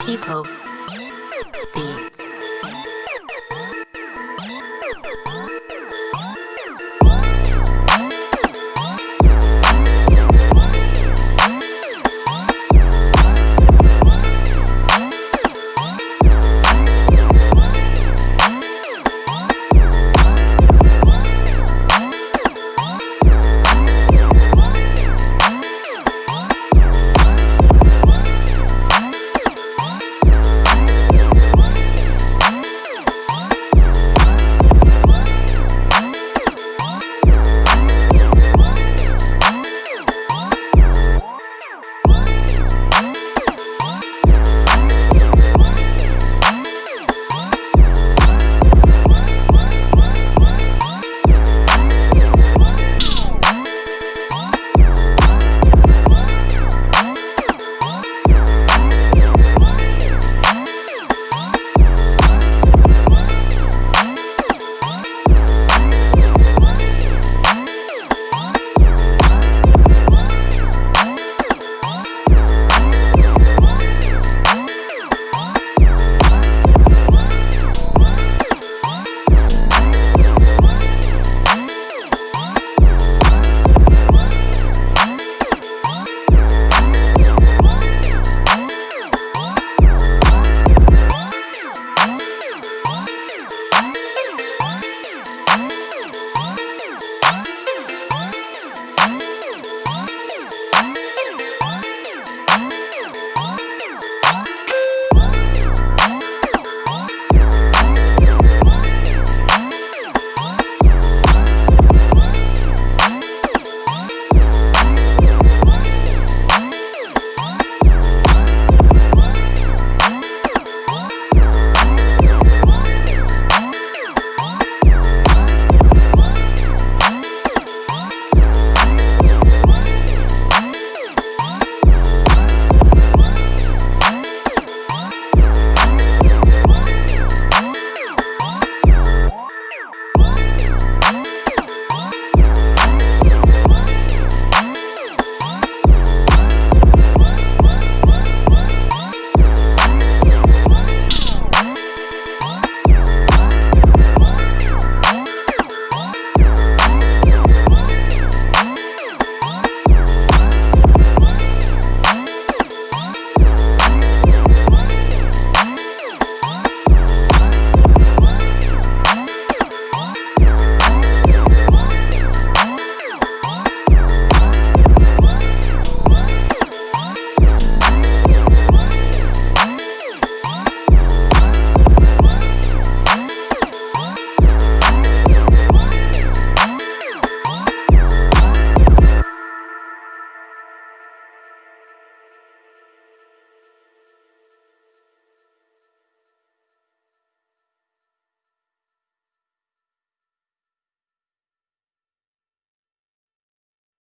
People. Be.